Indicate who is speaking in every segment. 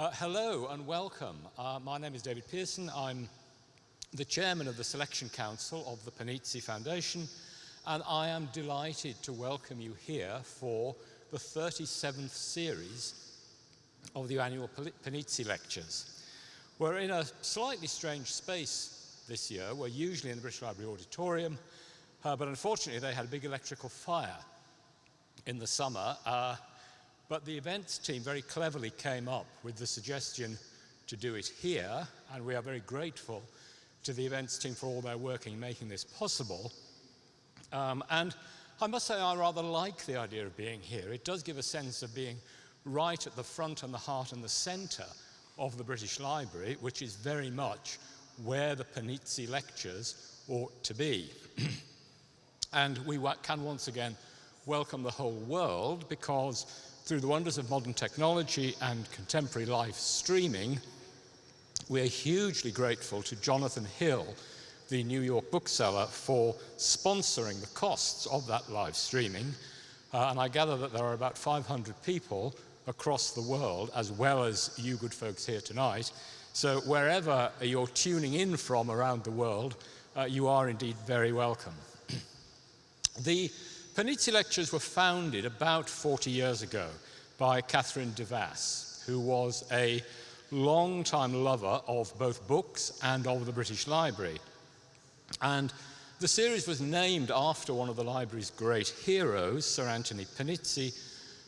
Speaker 1: Uh, hello and welcome. Uh, my name is David Pearson. I'm the chairman of the Selection Council of the Panizzi Foundation, and I am delighted to welcome you here for the 37th series of the annual Panizzi Lectures. We're in a slightly strange space this year. We're usually in the British Library Auditorium, uh, but unfortunately they had a big electrical fire in the summer, uh, but the events team very cleverly came up with the suggestion to do it here, and we are very grateful to the events team for all their work in making this possible. Um, and I must say I rather like the idea of being here. It does give a sense of being right at the front and the heart and the centre of the British Library, which is very much where the Panizzi lectures ought to be. and we can once again welcome the whole world because through the wonders of modern technology and contemporary live streaming, we're hugely grateful to Jonathan Hill, the New York bookseller, for sponsoring the costs of that live streaming. Uh, and I gather that there are about 500 people across the world, as well as you good folks here tonight. So wherever you're tuning in from around the world, uh, you are indeed very welcome. the Panizzi Lectures were founded about 40 years ago by Catherine Devas, who was a long-time lover of both books and of the British Library. And the series was named after one of the library's great heroes, Sir Anthony Panizzi,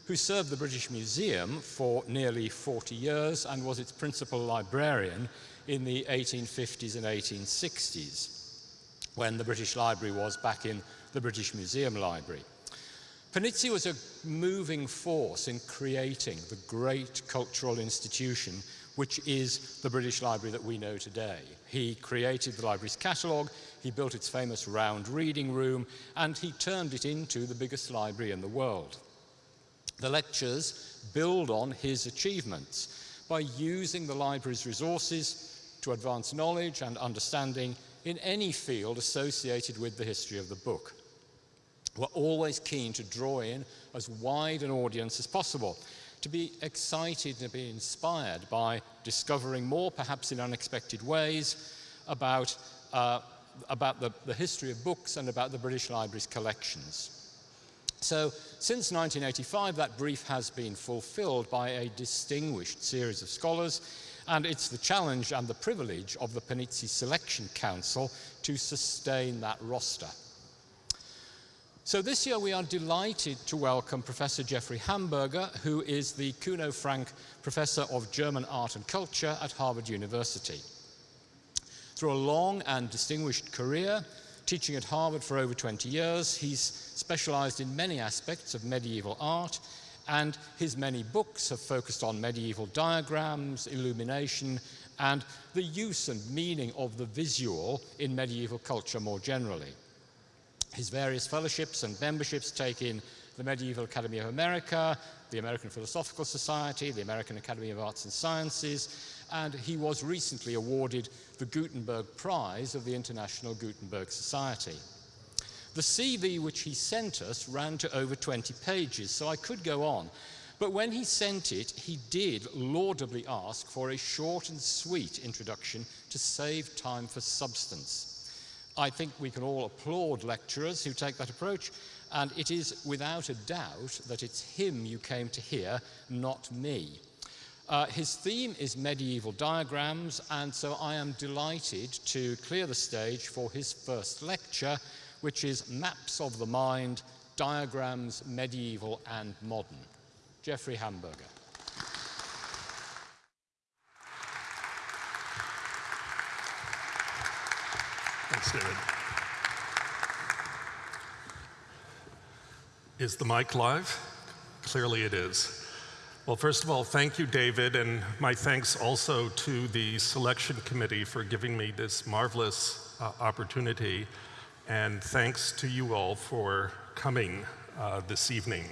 Speaker 1: who served the British Museum for nearly 40 years and was its principal librarian in the 1850s and 1860s, when the British Library was back in the British Museum Library. Panizzi was a moving force in creating the great cultural institution which is the British Library that we know today. He created the library's catalogue, he built its famous round reading room, and he turned it into the biggest library in the world. The lectures build on his achievements by using the library's resources to advance knowledge and understanding in any field associated with the history of the book. We're always keen to draw in as wide an audience as possible, to be excited and be inspired by discovering more, perhaps in unexpected ways, about, uh, about the, the history of books and about the British Library's collections. So since 1985, that brief has been fulfilled by a distinguished series of scholars, and it's the challenge and the privilege of the Panizzi Selection Council to sustain that roster. So this year we are delighted to welcome Professor Jeffrey Hamburger, who is the Kuno Francke Professor of German Art and Culture at Harvard University. Through a long and distinguished career, teaching at Harvard for over 20 years, he's specialized in many aspects of medieval art, and his many books have focused on medieval diagrams, illumination, and the use and meaning of the visual in medieval culture more generally. His various fellowships and memberships take in the Medieval Academy of America, the American Philosophical Society, the American Academy of Arts and Sciences, and he was recently awarded the Gutenberg Prize of the International Gutenberg Society. The CV which he sent us ran to over 20 pages, so I could go on. But when he sent it, he did laudably ask for a short and sweet introduction to save time for substance. I think we can all applaud lecturers who take that approach, and it is without a doubt that it's him you came to hear, not me. Uh, his theme is medieval diagrams, and so I am delighted to clear the stage for his first lecture, which is Maps of the Mind, Diagrams, Medieval and Modern. Jeffrey Hamburger.
Speaker 2: Thanks, David. Is the mic live? Clearly it is. Well, first of all, thank you, David, and my thanks also to the selection committee for giving me this marvelous uh, opportunity, and thanks to you all for coming uh, this evening.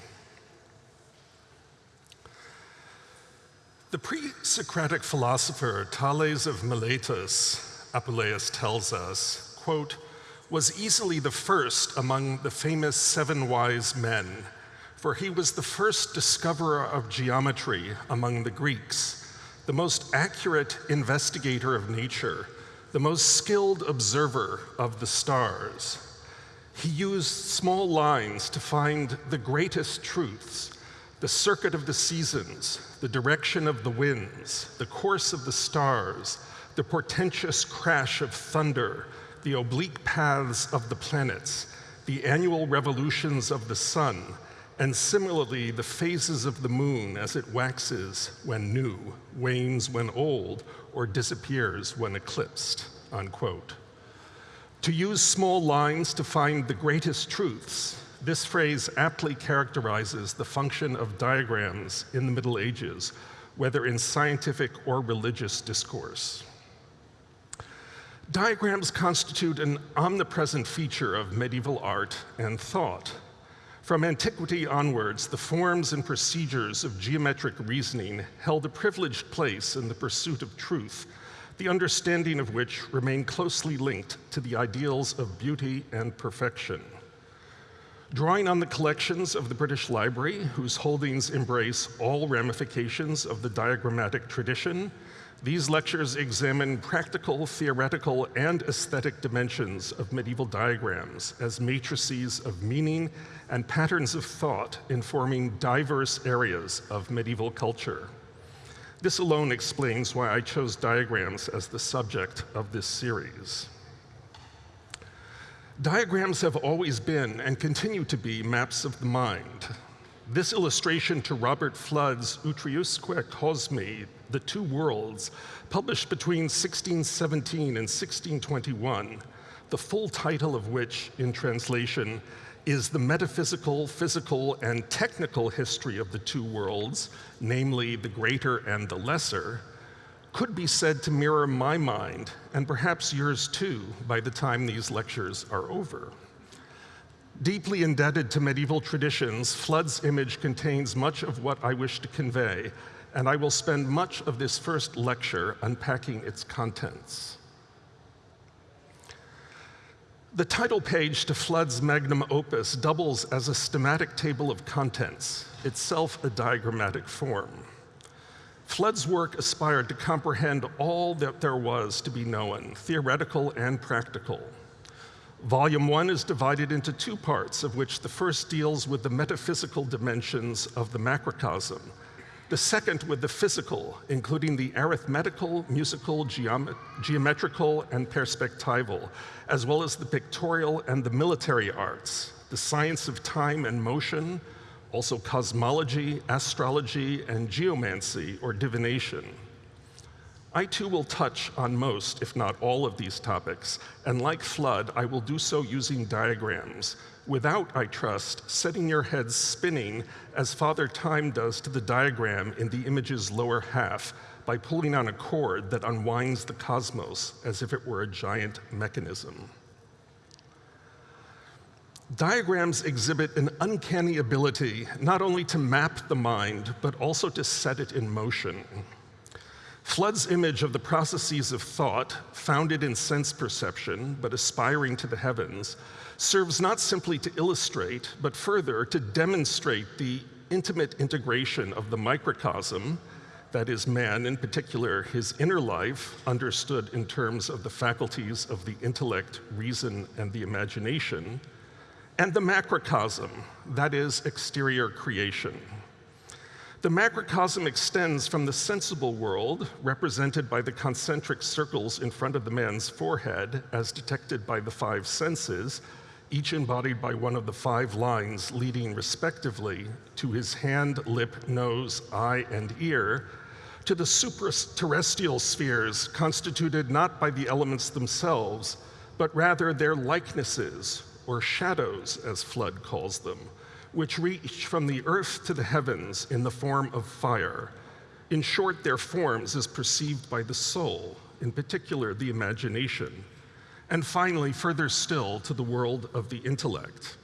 Speaker 2: The pre-Socratic philosopher Thales of Miletus, Apuleius tells us, quote, was easily the first among the famous seven wise men, for he was the first discoverer of geometry among the Greeks, the most accurate investigator of nature, the most skilled observer of the stars. He used small lines to find the greatest truths, the circuit of the seasons, the direction of the winds, the course of the stars, the portentous crash of thunder, the oblique paths of the planets, the annual revolutions of the sun, and similarly the phases of the moon as it waxes when new, wanes when old, or disappears when eclipsed, unquote. To use small lines to find the greatest truths, this phrase aptly characterizes the function of diagrams in the Middle Ages, whether in scientific or religious discourse. Diagrams constitute an omnipresent feature of medieval art and thought. From antiquity onwards, the forms and procedures of geometric reasoning held a privileged place in the pursuit of truth the understanding of which remained closely linked to the ideals of beauty and perfection. Drawing on the collections of the British Library, whose holdings embrace all ramifications of the diagrammatic tradition, these lectures examine practical, theoretical, and aesthetic dimensions of medieval diagrams as matrices of meaning and patterns of thought informing diverse areas of medieval culture. This alone explains why I chose diagrams as the subject of this series. Diagrams have always been and continue to be maps of the mind. This illustration to Robert Fludd's Utriusque Cosmi, The Two Worlds, published between 1617 and 1621, the full title of which, in translation, is the metaphysical, physical, and technical history of the two worlds, namely the greater and the lesser, could be said to mirror my mind, and perhaps yours too, by the time these lectures are over. Deeply indebted to medieval traditions, Fludd's image contains much of what I wish to convey, and I will spend much of this first lecture unpacking its contents. The title page to Fludd's magnum opus doubles as a schematic table of contents, itself a diagrammatic form. Fludd's work aspired to comprehend all that there was to be known, theoretical and practical. Volume one is divided into two parts, of which the first deals with the metaphysical dimensions of the macrocosm, the second with the physical, including the arithmetical, musical, geom geometrical, and perspectival, as well as the pictorial and the military arts, the science of time and motion, also cosmology, astrology, and geomancy, or divination. I too will touch on most, if not all, of these topics, and like Fludd, I will do so using diagrams, without, I trust, setting your heads spinning as Father Time does to the diagram in the image's lower half by pulling on a cord that unwinds the cosmos as if it were a giant mechanism. Diagrams exhibit an uncanny ability not only to map the mind, but also to set it in motion. Fludd's image of the processes of thought, founded in sense perception, but aspiring to the heavens, serves not simply to illustrate, but further to demonstrate the intimate integration of the microcosm, that is, man, in particular, his inner life, understood in terms of the faculties of the intellect, reason, and the imagination, and the macrocosm, that is, exterior creation. The macrocosm extends from the sensible world, represented by the concentric circles in front of the man's forehead, as detected by the five senses, each embodied by one of the five lines leading respectively to his hand, lip, nose, eye, and ear, to the supraterrestrial spheres constituted not by the elements themselves, but rather their likenesses, or shadows as Fludd calls them, which reach from the earth to the heavens in the form of fire. In short, their forms as perceived by the soul, in particular the imagination, and finally, further still, to the world of the intellect,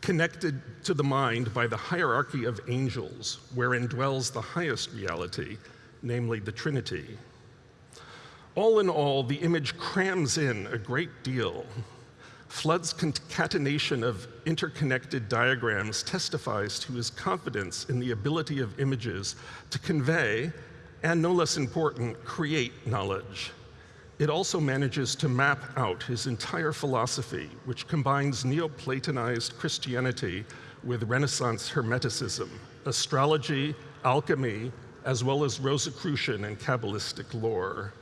Speaker 2: connected to the mind by the hierarchy of angels, wherein dwells the highest reality, namely the Trinity. All in all, the image crams in a great deal. Fludd's concatenation of interconnected diagrams testifies to his confidence in the ability of images to convey, and no less important, create knowledge. It also manages to map out his entire philosophy, which combines Neoplatonized Christianity with Renaissance Hermeticism, astrology, alchemy, as well as Rosicrucian and Kabbalistic lore.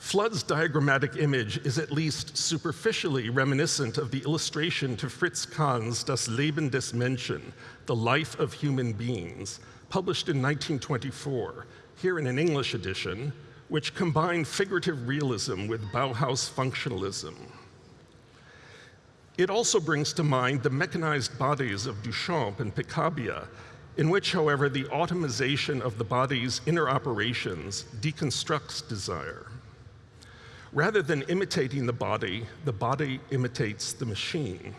Speaker 2: Fludd's diagrammatic image is at least superficially reminiscent of the illustration to Fritz Kahn's Das Leben des Menschen, The Life of Human Beings, published in 1924, here in an English edition, which combined figurative realism with Bauhaus functionalism. It also brings to mind the mechanized bodies of Duchamp and Picabia, in which, however, the automation of the body's inner operations deconstructs desire. Rather than imitating the body, the body imitates the machine.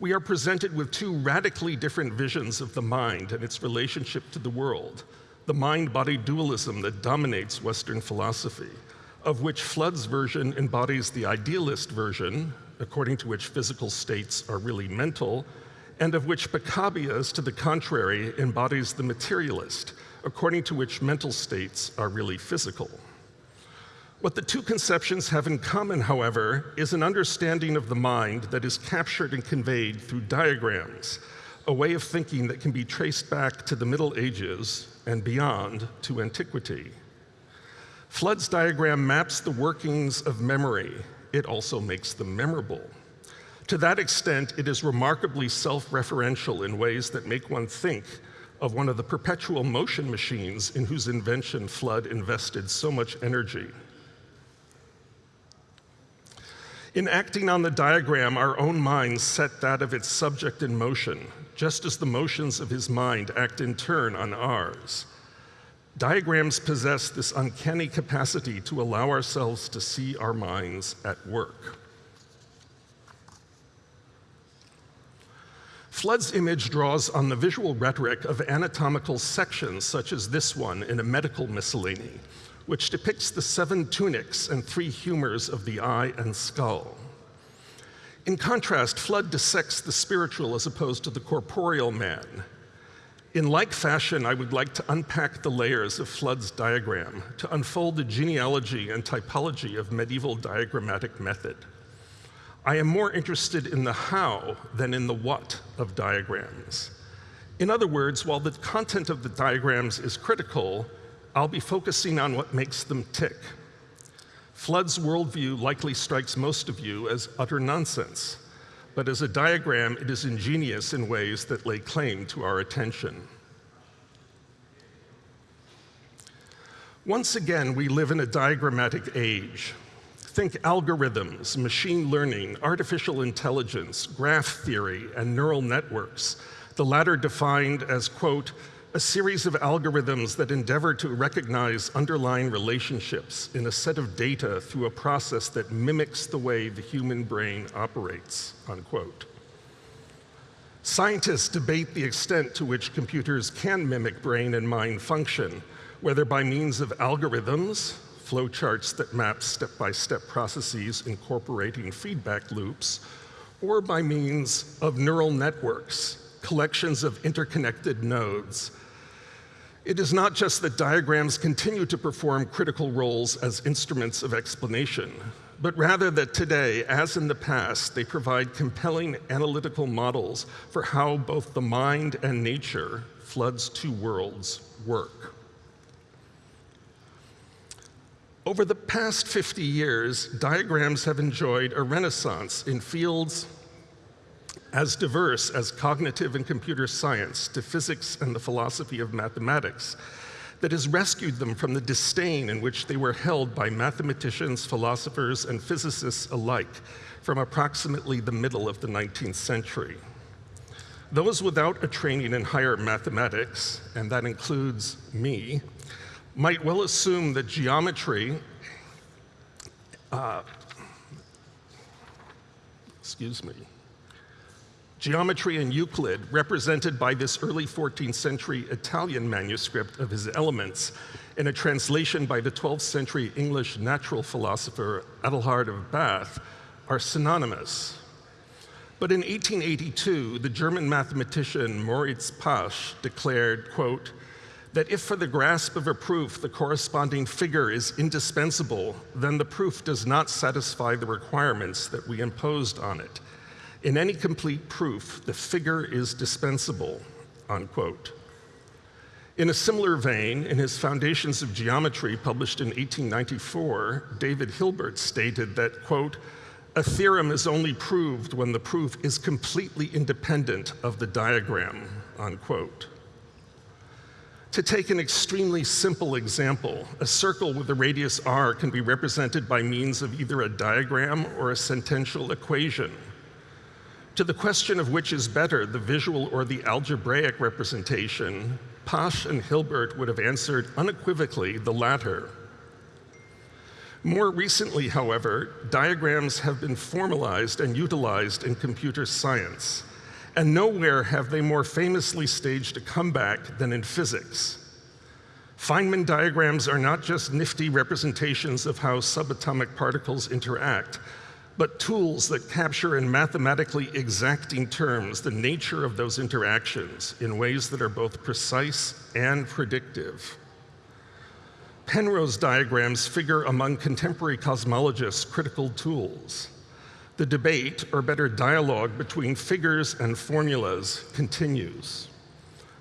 Speaker 2: We are presented with two radically different visions of the mind and its relationship to the world, the mind-body dualism that dominates Western philosophy, of which Fludd's version embodies the idealist version, according to which physical states are really mental, and of which Picabia's, to the contrary, embodies the materialist, according to which mental states are really physical. What the two conceptions have in common, however, is an understanding of the mind that is captured and conveyed through diagrams, a way of thinking that can be traced back to the Middle Ages and beyond to antiquity. Fludd's diagram maps the workings of memory. It also makes them memorable. To that extent, it is remarkably self-referential in ways that make one think of one of the perpetual motion machines in whose invention Fludd invested so much energy. In acting on the diagram, our own minds set that of its subject in motion, just as the motions of his mind act in turn on ours. Diagrams possess this uncanny capacity to allow ourselves to see our minds at work. Fludd's image draws on the visual rhetoric of anatomical sections, such as this one in a medical miscellany, which depicts the seven tunics and three humors of the eye and skull. In contrast, Fludd dissects the spiritual as opposed to the corporeal man. In like fashion, I would like to unpack the layers of Fludd's diagram to unfold the genealogy and typology of medieval diagrammatic method. I am more interested in the how than in the what of diagrams. In other words, while the content of the diagrams is critical, I'll be focusing on what makes them tick. Fludd's worldview likely strikes most of you as utter nonsense, but as a diagram, it is ingenious in ways that lay claim to our attention. Once again, we live in a diagrammatic age. Think algorithms, machine learning, artificial intelligence, graph theory, and neural networks, the latter defined as, quote, a series of algorithms that endeavor to recognize underlying relationships in a set of data through a process that mimics the way the human brain operates, unquote. Scientists debate the extent to which computers can mimic brain and mind function, whether by means of algorithms, flowcharts that map step-by-step -step processes incorporating feedback loops, or by means of neural networks, collections of interconnected nodes it is not just that diagrams continue to perform critical roles as instruments of explanation, but rather that today, as in the past, they provide compelling analytical models for how both the mind and nature, Fludd's two worlds, work. Over the past 50 years, diagrams have enjoyed a renaissance in fields as diverse as cognitive and computer science to physics and the philosophy of mathematics that has rescued them from the disdain in which they were held by mathematicians, philosophers, and physicists alike from approximately the middle of the 19th century. Those without a training in higher mathematics, and that includes me, might well assume that geometry, uh, excuse me, Geometry and Euclid, represented by this early 14th century Italian manuscript of his Elements, in a translation by the 12th century English natural philosopher Adelard of Bath, are synonymous. But in 1882, the German mathematician Moritz Pasch declared, quote, that if for the grasp of a proof the corresponding figure is indispensable, then the proof does not satisfy the requirements that we imposed on it. In any complete proof, the figure is dispensable, unquote. In a similar vein, in his Foundations of Geometry, published in 1894, David Hilbert stated that, quote, a theorem is only proved when the proof is completely independent of the diagram, unquote. To take an extremely simple example, a circle with a radius r can be represented by means of either a diagram or a sentential equation. To the question of which is better, the visual or the algebraic representation, Pasch and Hilbert would have answered unequivocally the latter. More recently, however, diagrams have been formalized and utilized in computer science, and nowhere have they more famously staged a comeback than in physics. Feynman diagrams are not just nifty representations of how subatomic particles interact, but tools that capture in mathematically exacting terms the nature of those interactions in ways that are both precise and predictive. Penrose diagrams figure among contemporary cosmologists' critical tools. The debate, or better dialogue, between figures and formulas continues.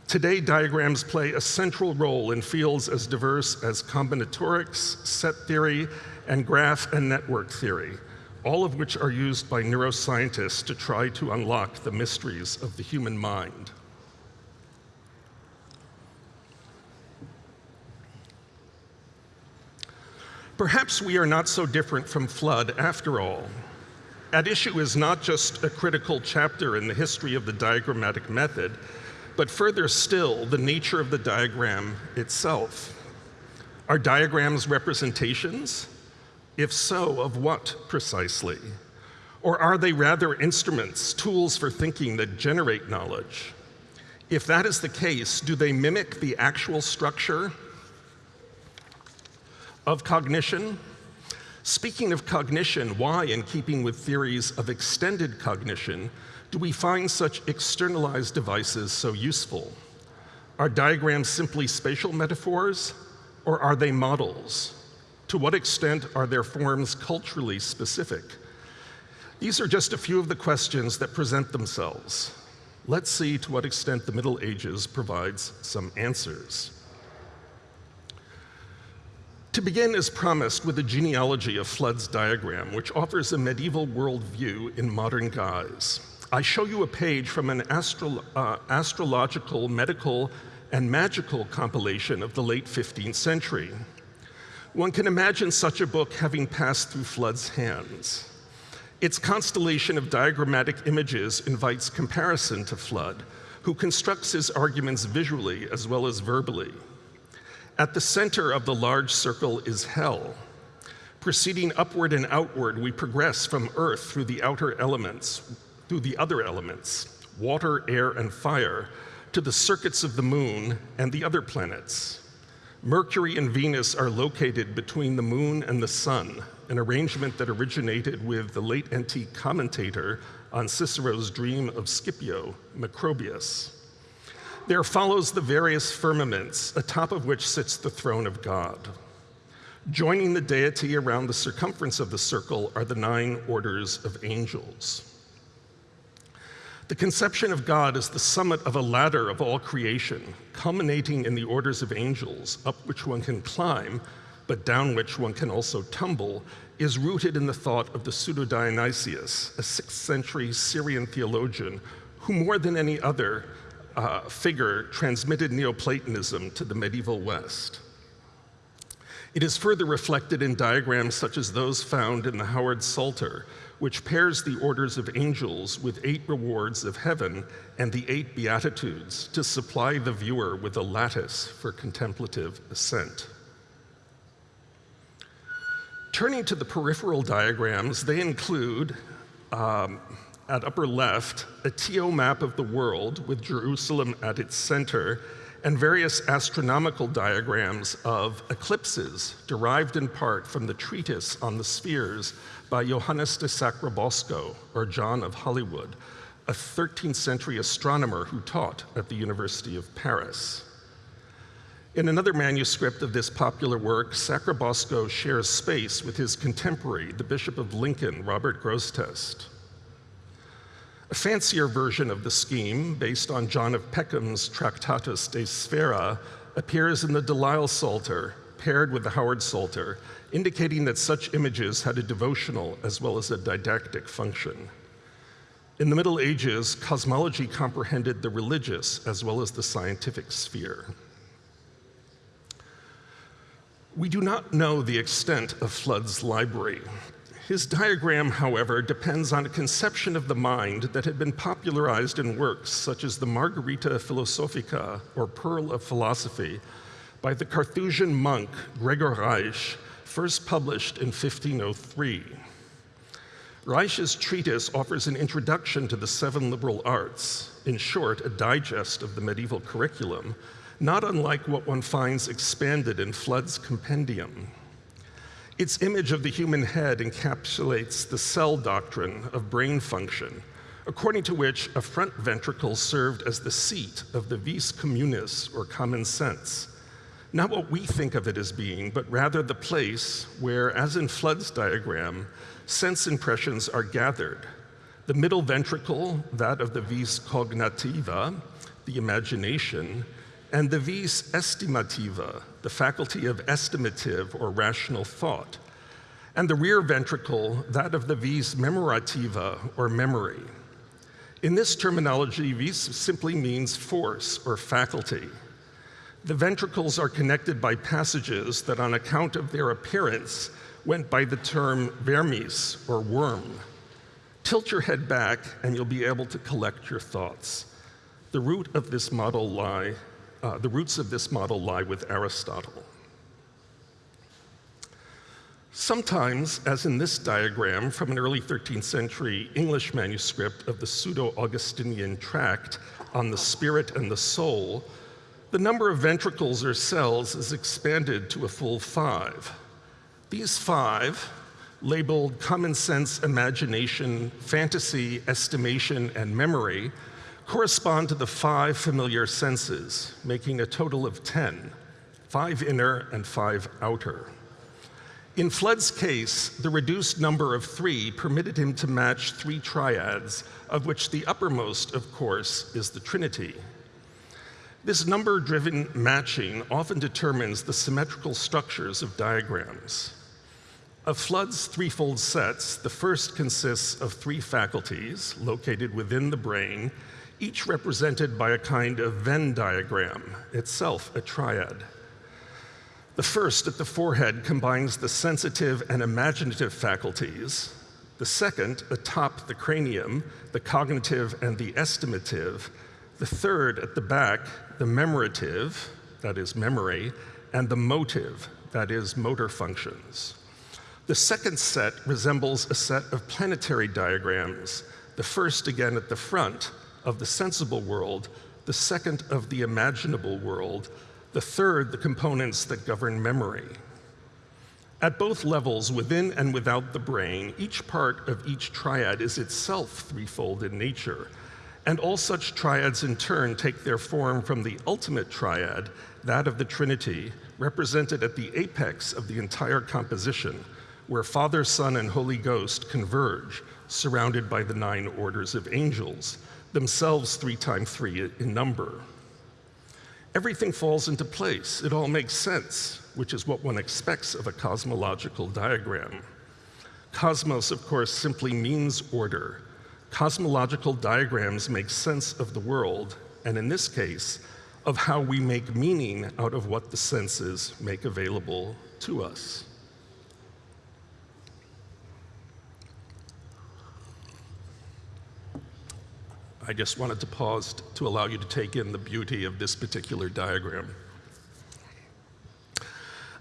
Speaker 2: Today, diagrams play a central role in fields as diverse as combinatorics, set theory, and graph and network theory, all of which are used by neuroscientists to try to unlock the mysteries of the human mind. Perhaps we are not so different from Fludd after all. At issue is not just a critical chapter in the history of the diagrammatic method, but further still, the nature of the diagram itself. Are diagrams representations? If so, of what precisely? Or are they rather instruments, tools for thinking that generate knowledge? If that is the case, do they mimic the actual structure of cognition? Speaking of cognition, why, in keeping with theories of extended cognition, do we find such externalized devices so useful? Are diagrams simply spatial metaphors, or are they models? To what extent are their forms culturally specific? These are just a few of the questions that present themselves. Let's see to what extent the Middle Ages provides some answers. To begin, as promised, with a genealogy of Fludd's diagram, which offers a medieval worldview in modern guise. I show you a page from an astro uh, astrological, medical, and magical compilation of the late 15th century. One can imagine such a book having passed through Fludd's hands. Its constellation of diagrammatic images invites comparison to Fludd, who constructs his arguments visually as well as verbally. At the center of the large circle is hell. Proceeding upward and outward, we progress from earth through the outer elements, through the other elements, water, air, and fire, to the circuits of the moon and the other planets. Mercury and Venus are located between the moon and the sun, an arrangement that originated with the late antique commentator on Cicero's dream of Scipio, Macrobius. There follows the various firmaments, atop of which sits the throne of God. Joining the deity around the circumference of the circle are the nine orders of angels. The conception of God as the summit of a ladder of all creation, culminating in the orders of angels, up which one can climb, but down which one can also tumble, is rooted in the thought of the Pseudo Dionysius, a 6th century Syrian theologian who, more than any other uh, figure, transmitted Neoplatonism to the medieval West. It is further reflected in diagrams such as those found in the Howard Psalter, which pairs the orders of angels with eight rewards of heaven and the eight beatitudes to supply the viewer with a lattice for contemplative ascent. Turning to the peripheral diagrams, they include, um, at upper left, a TO map of the world with Jerusalem at its center and various astronomical diagrams of eclipses derived in part from the treatise on the spheres by Johannes de Sacrobosco, or John of Hollywood, a 13th century astronomer who taught at the University of Paris. In another manuscript of this popular work, Sacrobosco shares space with his contemporary, the Bishop of Lincoln, Robert Grosseteste. A fancier version of the scheme, based on John of Peckham's Tractatus de Sphera, appears in the Delisle Psalter, paired with the Howard Psalter, indicating that such images had a devotional as well as a didactic function. In the Middle Ages, cosmology comprehended the religious as well as the scientific sphere. We do not know the extent of Fludd's library. His diagram, however, depends on a conception of the mind that had been popularized in works such as the Margarita Philosophica, or Pearl of Philosophy, by the Carthusian monk Gregor Reisch, first published in 1503. Reisch's treatise offers an introduction to the seven liberal arts, in short, a digest of the medieval curriculum, not unlike what one finds expanded in Fludd's compendium. Its image of the human head encapsulates the cell doctrine of brain function, according to which a front ventricle served as the seat of the vis communis, or common sense. Not what we think of it as being, but rather the place where, as in Fludd's diagram, sense impressions are gathered. The middle ventricle, that of the vis cognitiva, the imagination, and the vis estimativa, the faculty of estimative or rational thought, and the rear ventricle, that of the vis memorativa or memory. In this terminology, vis simply means force or faculty. The ventricles are connected by passages that, on account of their appearance, went by the term vermis or worm. Tilt your head back and you'll be able to collect your thoughts. The root of this model lie uh, the roots of this model lie with Aristotle. Sometimes, as in this diagram from an early 13th century English manuscript of the Pseudo-Augustinian tract on the spirit and the soul, the number of ventricles or cells is expanded to a full five. These five, labeled common sense, imagination, fantasy, estimation, and memory, correspond to the five familiar senses, making a total of 10, five inner and five outer. In Fludd's case, the reduced number of three permitted him to match three triads, of which the uppermost, of course, is the Trinity. This number-driven matching often determines the symmetrical structures of diagrams. Of Fludd's threefold sets, the first consists of three faculties located within the brain each represented by a kind of Venn diagram, itself a triad. The first at the forehead combines the sensitive and imaginative faculties. The second, atop the cranium, the cognitive and the estimative. The third at the back, the memorative, that is memory, and the motive, that is motor functions. The second set resembles a set of planetary diagrams, the first again at the front, of the sensible world, the second of the imaginable world, the third the components that govern memory. At both levels, within and without the brain, each part of each triad is itself threefold in nature, and all such triads in turn take their form from the ultimate triad, that of the Trinity, represented at the apex of the entire composition, where Father, Son, and Holy Ghost converge, surrounded by the nine orders of angels, themselves three times three in number. Everything falls into place. It all makes sense, which is what one expects of a cosmological diagram. Cosmos, of course, simply means order. Cosmological diagrams make sense of the world, and in this case, of how we make meaning out of what the senses make available to us. I just wanted to pause to allow you to take in the beauty of this particular diagram.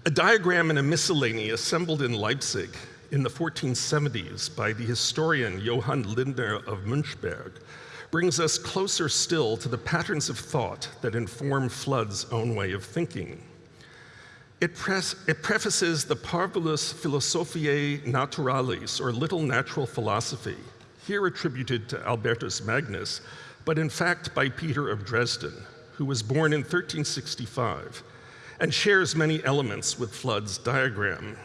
Speaker 2: A diagram in a miscellany assembled in Leipzig in the 1470s by the historian Johann Lindner of Münchberg brings us closer still to the patterns of thought that inform Fludd's own way of thinking. It, it, prefaces the Parvulus Philosophiae Naturalis, or Little Natural Philosophy, here attributed to Albertus Magnus, but in fact by Peter of Dresden, who was born in 1365 and shares many elements with Fludd's diagram.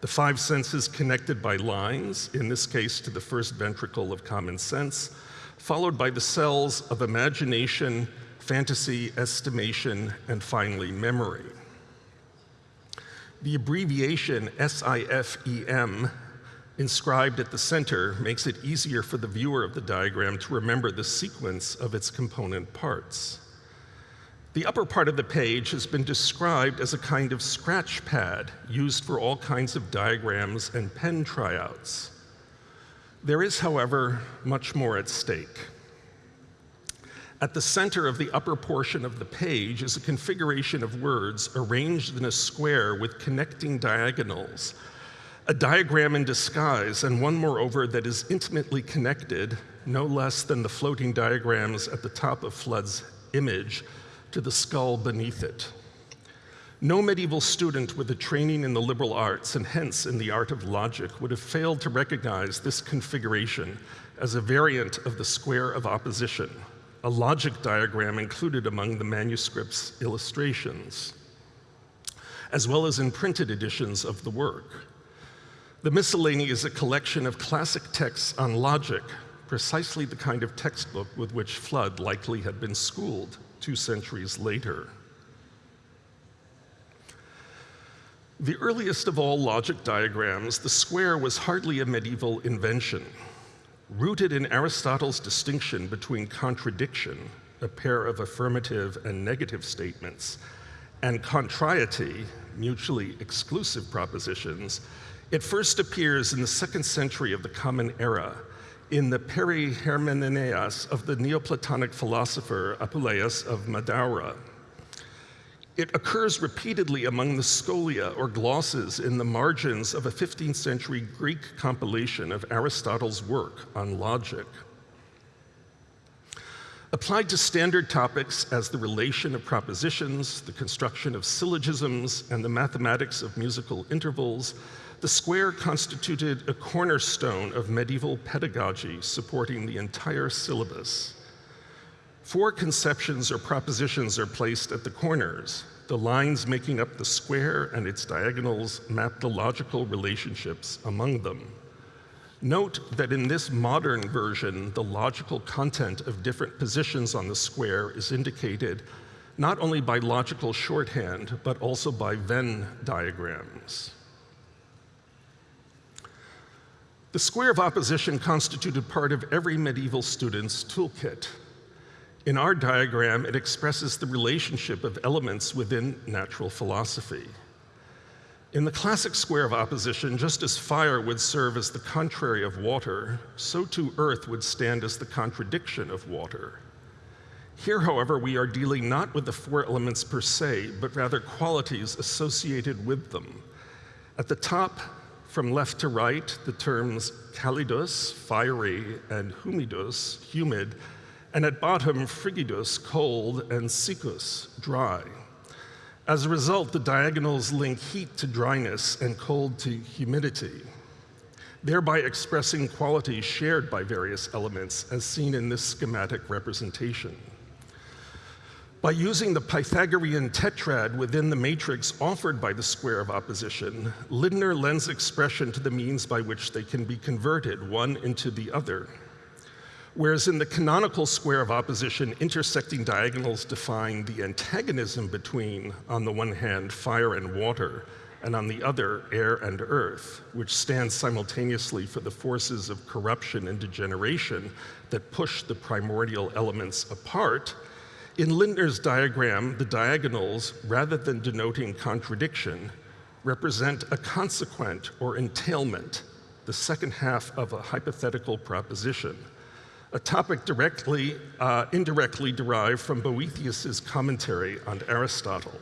Speaker 2: The five senses connected by lines, in this case to the first ventricle of common sense, followed by the cells of imagination, fantasy, estimation, and finally memory. The abbreviation SIFEM inscribed at the center makes it easier for the viewer of the diagram to remember the sequence of its component parts. The upper part of the page has been described as a kind of scratch pad used for all kinds of diagrams and pen tryouts. There is, however, much more at stake. At the center of the upper portion of the page is a configuration of words arranged in a square with connecting diagonals a diagram in disguise, and one, moreover, that is intimately connected, no less than the floating diagrams at the top of Fludd's image, to the skull beneath it. No medieval student with a training in the liberal arts, and hence in the art of logic, would have failed to recognize this configuration as a variant of the square of opposition, a logic diagram included among the manuscript's illustrations, as well as in printed editions of the work. The Miscellany is a collection of classic texts on logic, precisely the kind of textbook with which Fludd likely had been schooled two centuries later. The earliest of all logic diagrams, the square was hardly a medieval invention. Rooted in Aristotle's distinction between contradiction, a pair of affirmative and negative statements, and contrariety, mutually exclusive propositions, it first appears in the second century of the Common Era in the Peri Perihermeneias of the Neoplatonic philosopher Apuleius of Madaura. It occurs repeatedly among the scholia or glosses in the margins of a 15th century Greek compilation of Aristotle's work on logic. Applied to standard topics as the relation of propositions, the construction of syllogisms, and the mathematics of musical intervals, the square constituted a cornerstone of medieval pedagogy supporting the entire syllabus. Four conceptions or propositions are placed at the corners. The lines making up the square and its diagonals map the logical relationships among them. Note that in this modern version, the logical content of different positions on the square is indicated not only by logical shorthand, but also by Venn diagrams. The square of opposition constituted part of every medieval student's toolkit. In our diagram, it expresses the relationship of elements within natural philosophy. In the classic square of opposition, just as fire would serve as the contrary of water, so too earth would stand as the contradiction of water. Here, however, we are dealing not with the four elements per se, but rather qualities associated with them. At the top, from left to right, the terms calidus, fiery, and humidus, humid, and at bottom, frigidus, cold, and siccus, dry. As a result, the diagonals link heat to dryness and cold to humidity, thereby expressing qualities shared by various elements as seen in this schematic representation. By using the Pythagorean tetrad within the matrix offered by the square of opposition, Lindner lends expression to the means by which they can be converted, one into the other. Whereas in the canonical square of opposition, intersecting diagonals define the antagonism between, on the one hand, fire and water, and on the other, air and earth, which stands simultaneously for the forces of corruption and degeneration that push the primordial elements apart, in Lindner's diagram, the diagonals, rather than denoting contradiction, represent a consequent or entailment, the second half of a hypothetical proposition, a topic directly, uh, indirectly derived from Boethius's commentary on Aristotle.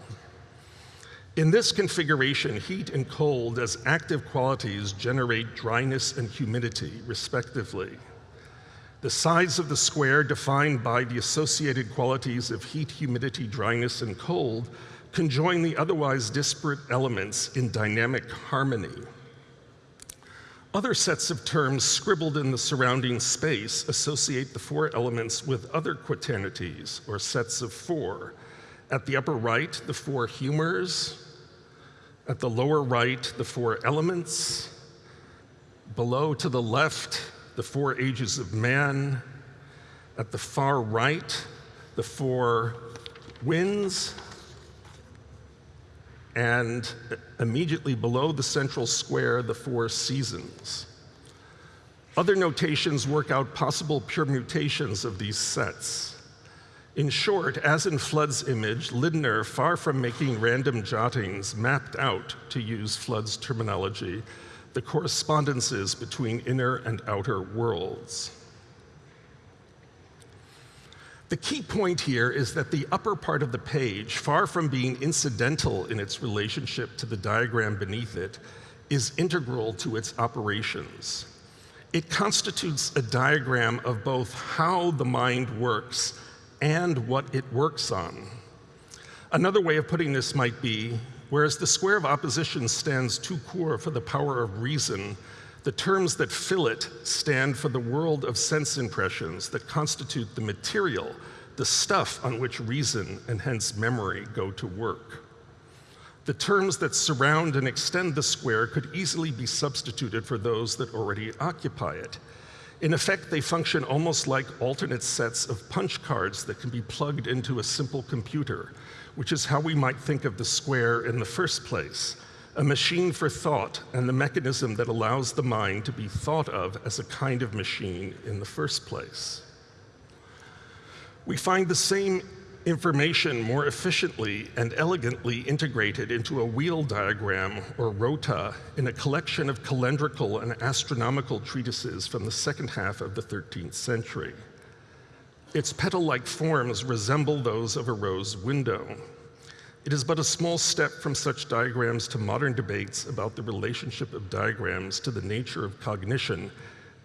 Speaker 2: In this configuration, heat and cold as active qualities generate dryness and humidity, respectively. The size of the square defined by the associated qualities of heat, humidity, dryness, and cold conjoin the otherwise disparate elements in dynamic harmony. Other sets of terms scribbled in the surrounding space associate the four elements with other quaternities, or sets of four. At the upper right, the four humors. At the lower right, the four elements. Below to the left, the four ages of man. At the far right, the four winds and immediately below the central square, the four seasons. Other notations work out possible permutations of these sets. In short, as in Fludd's image, Lindner, far from making random jottings, mapped out, to use Fludd's terminology, the correspondences between inner and outer worlds. The key point here is that the upper part of the page, far from being incidental in its relationship to the diagram beneath it, is integral to its operations. It constitutes a diagram of both how the mind works and what it works on. Another way of putting this might be, whereas the square of opposition stands tout court for the power of reason, the terms that fill it stand for the world of sense impressions that constitute the material, the stuff on which reason and hence memory go to work. The terms that surround and extend the square could easily be substituted for those that already occupy it. In effect, they function almost like alternate sets of punch cards that can be plugged into a simple computer, which is how we might think of the square in the first place, a machine for thought and the mechanism that allows the mind to be thought of as a kind of machine in the first place. We find the same information more efficiently and elegantly integrated into a wheel diagram, or rota, in a collection of calendrical and astronomical treatises from the second half of the 13th century. Its petal-like forms resemble those of a rose window, it is but a small step from such diagrams to modern debates about the relationship of diagrams to the nature of cognition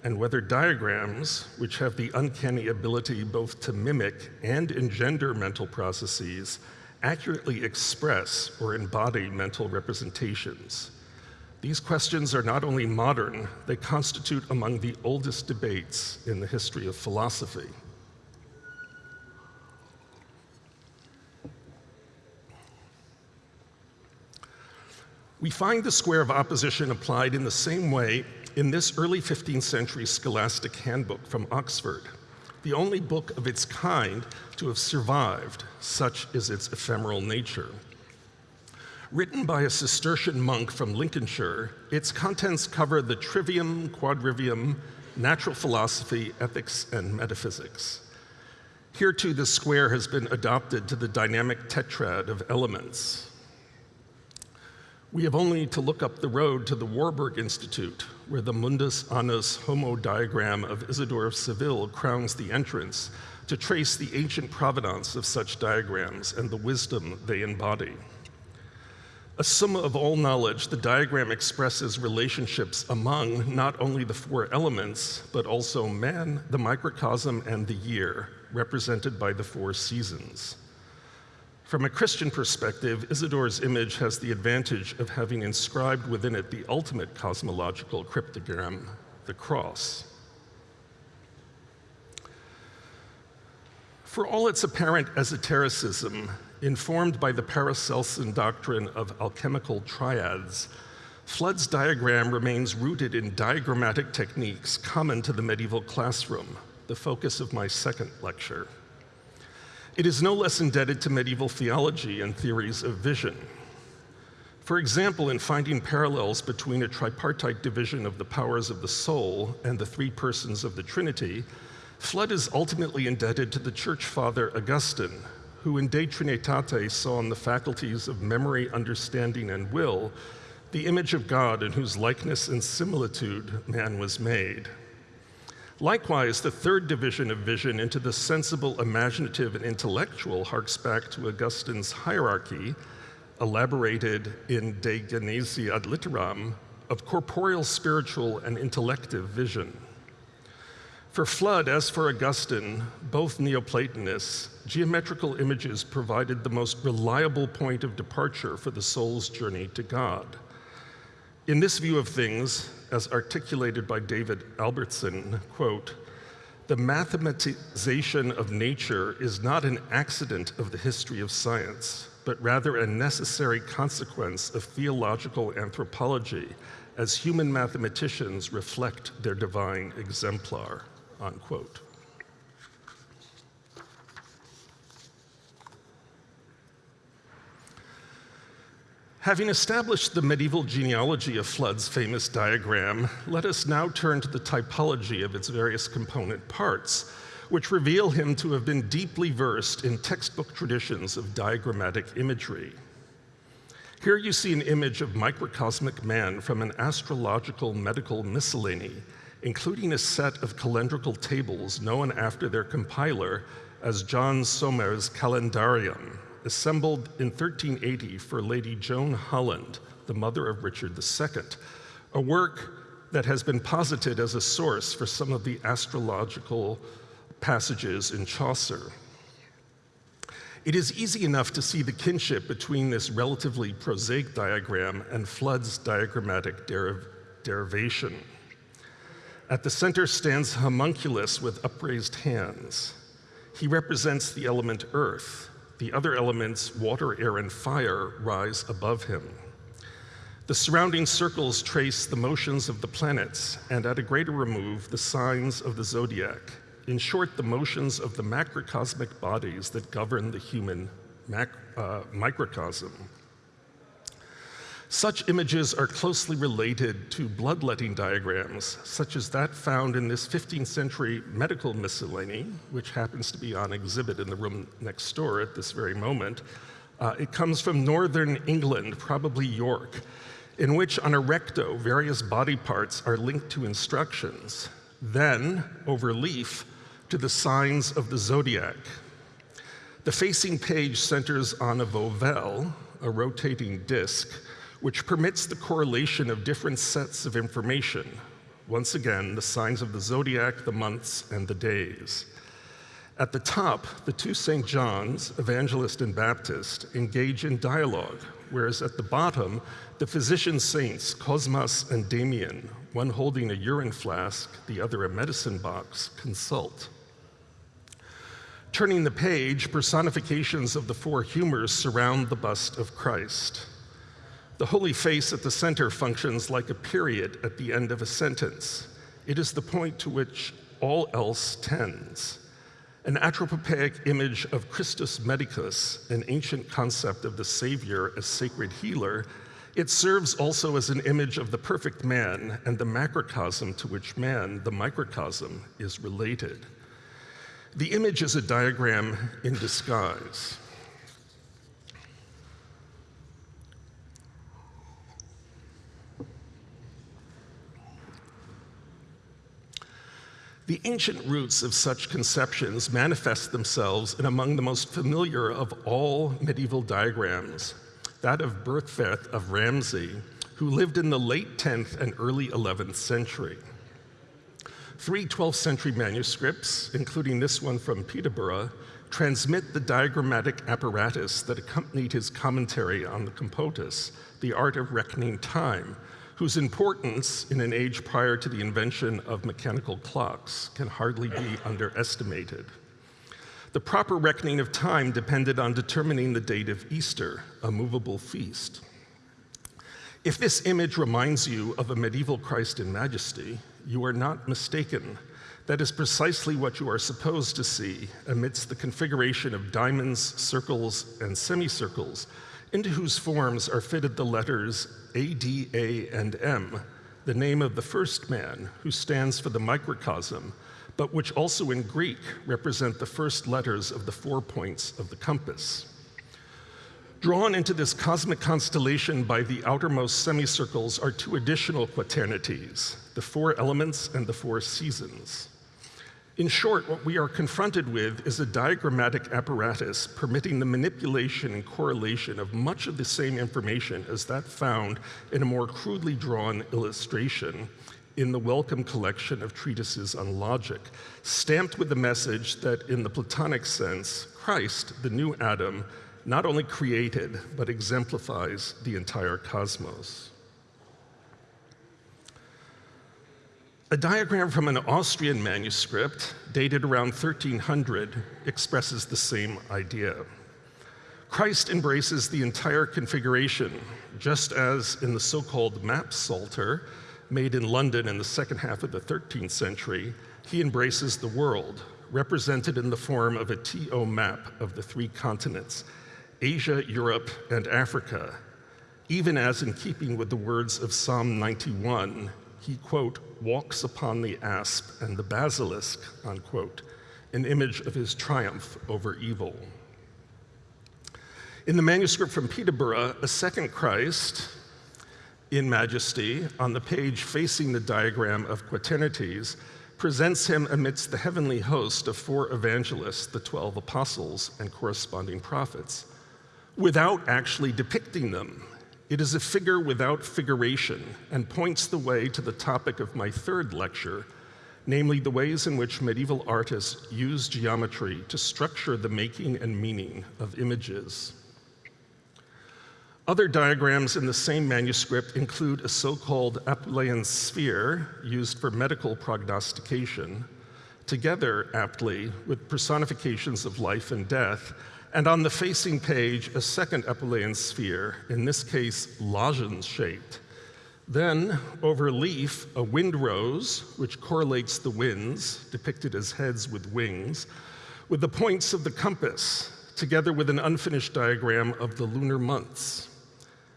Speaker 2: and whether diagrams, which have the uncanny ability both to mimic and engender mental processes, accurately express or embody mental representations. These questions are not only modern, they constitute among the oldest debates in the history of philosophy. We find the square of opposition applied in the same way in this early 15th century scholastic handbook from Oxford, the only book of its kind to have survived, such is its ephemeral nature. Written by a Cistercian monk from Lincolnshire, its contents cover the trivium, quadrivium, natural philosophy, ethics, and metaphysics. Here too, the square has been adopted to the dynamic tetrad of elements, we have only to look up the road to the Warburg Institute, where the mundus annus homo diagram of Isidore of Seville crowns the entrance, to trace the ancient provenance of such diagrams and the wisdom they embody. A summa of all knowledge, the diagram expresses relationships among not only the four elements, but also man, the microcosm, and the year, represented by the four seasons. From a Christian perspective, Isidore's image has the advantage of having inscribed within it the ultimate cosmological cryptogram, the cross. For all its apparent esotericism, informed by the Paracelsian doctrine of alchemical triads, Fludd's diagram remains rooted in diagrammatic techniques common to the medieval classroom, the focus of my second lecture. It is no less indebted to medieval theology and theories of vision. For example, in finding parallels between a tripartite division of the powers of the soul and the three persons of the Trinity, Fludd is ultimately indebted to the church father Augustine, who in De Trinitate saw in the faculties of memory, understanding, and will the image of God in whose likeness and similitude man was made. Likewise, the third division of vision into the sensible, imaginative, and intellectual harks back to Augustine's hierarchy, elaborated in De Genesi ad Litteram, of corporeal, spiritual, and intellective vision. For Fludd, as for Augustine, both Neoplatonists, geometrical images provided the most reliable point of departure for the soul's journey to God. In this view of things, as articulated by David Albertson, quote, the mathematization of nature is not an accident of the history of science, but rather a necessary consequence of theological anthropology as human mathematicians reflect their divine exemplar, unquote. Having established the medieval genealogy of Fludd's famous diagram, let us now turn to the typology of its various component parts, which reveal him to have been deeply versed in textbook traditions of diagrammatic imagery. Here you see an image of microcosmic man from an astrological medical miscellany, including a set of calendrical tables known after their compiler as John Somer's Calendarium, assembled in 1380 for Lady Joan Holland, the mother of Richard II, a work that has been posited as a source for some of the astrological passages in Chaucer. It is easy enough to see the kinship between this relatively prosaic diagram and Fludd's diagrammatic deriv derivation. At the center stands homunculus with upraised hands. He represents the element earth, the other elements, water, air, and fire, rise above him. The surrounding circles trace the motions of the planets, and at a greater remove, the signs of the zodiac. In short, the motions of the macrocosmic bodies that govern the human uh, microcosm. Such images are closely related to bloodletting diagrams, such as that found in this 15th century medical miscellany, which happens to be on exhibit in the room next door at this very moment. Uh, it comes from northern England, probably York, in which on a recto, various body parts are linked to instructions, then, over leaf, to the signs of the zodiac. The facing page centers on a volvelle, a rotating disc, which permits the correlation of different sets of information. Once again, the signs of the zodiac, the months, and the days. At the top, the two St. Johns, Evangelist and Baptist, engage in dialogue, whereas at the bottom, the physician saints, Cosmas and Damian, one holding a urine flask, the other a medicine box, consult. Turning the page, personifications of the four humors surround the bust of Christ. The holy face at the center functions like a period at the end of a sentence. It is the point to which all else tends. An anthropopaic image of Christus Medicus, an ancient concept of the Savior as sacred healer, it serves also as an image of the perfect man and the macrocosm to which man, the microcosm, is related. The image is a diagram in disguise. The ancient roots of such conceptions manifest themselves in among the most familiar of all medieval diagrams, that of Byrhtferth of Ramsey, who lived in the late 10th and early 11th century. Three 12th century manuscripts, including this one from Peterborough, transmit the diagrammatic apparatus that accompanied his commentary on the Computus, the art of reckoning time, whose importance in an age prior to the invention of mechanical clocks can hardly be underestimated. The proper reckoning of time depended on determining the date of Easter, a movable feast. If this image reminds you of a medieval Christ in majesty, you are not mistaken. That is precisely what you are supposed to see amidst the configuration of diamonds, circles, and semicircles into whose forms are fitted the letters A, D, A, and M, the name of the first man, who stands for the microcosm, but which also in Greek represent the first letters of the four points of the compass. Drawn into this cosmic constellation by the outermost semicircles are two additional quaternities, the four elements and the four seasons. In short, what we are confronted with is a diagrammatic apparatus permitting the manipulation and correlation of much of the same information as that found in a more crudely drawn illustration in the Wellcome collection of treatises on logic, stamped with the message that in the Platonic sense, Christ, the new Adam, not only created, but exemplifies the entire cosmos. A diagram from an Austrian manuscript dated around 1300 expresses the same idea. Christ embraces the entire configuration, just as in the so-called map psalter, made in London in the second half of the 13th century, he embraces the world, represented in the form of a TO map of the three continents, Asia, Europe, and Africa, even as in keeping with the words of Psalm 91, he, quote, walks upon the asp and the basilisk, unquote, an image of his triumph over evil. In the manuscript from Peterborough, a second Christ, in majesty, on the page facing the diagram of Quaternities, presents him amidst the heavenly host of four evangelists, the 12 apostles, and corresponding prophets, without actually depicting them. It is a figure without figuration and points the way to the topic of my third lecture, namely the ways in which medieval artists use geometry to structure the making and meaning of images. Other diagrams in the same manuscript include a so-called Apuleian sphere used for medical prognostication, together aptly with personifications of life and death, and on the facing page, a second Apuleian sphere, in this case lozenge-shaped. Then, over leaf, a wind rose, which correlates the winds, depicted as heads with wings, with the points of the compass, together with an unfinished diagram of the lunar months.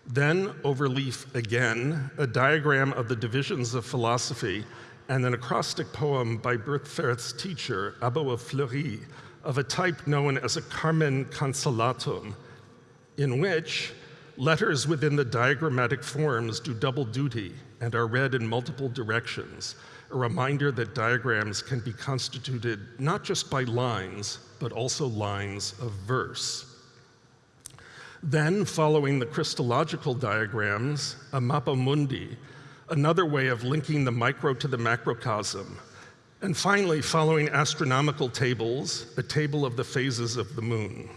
Speaker 2: Then, over leaf again, a diagram of the divisions of philosophy and an acrostic poem by Byrhtferth's teacher, Abbo of Fleury, of a type known as a Carmen Cancellatum, in which letters within the diagrammatic forms do double duty and are read in multiple directions, a reminder that diagrams can be constituted not just by lines, but also lines of verse. Then, following the Christological diagrams, a mappa mundi, another way of linking the micro to the macrocosm. And finally, following astronomical tables, a table of the phases of the moon.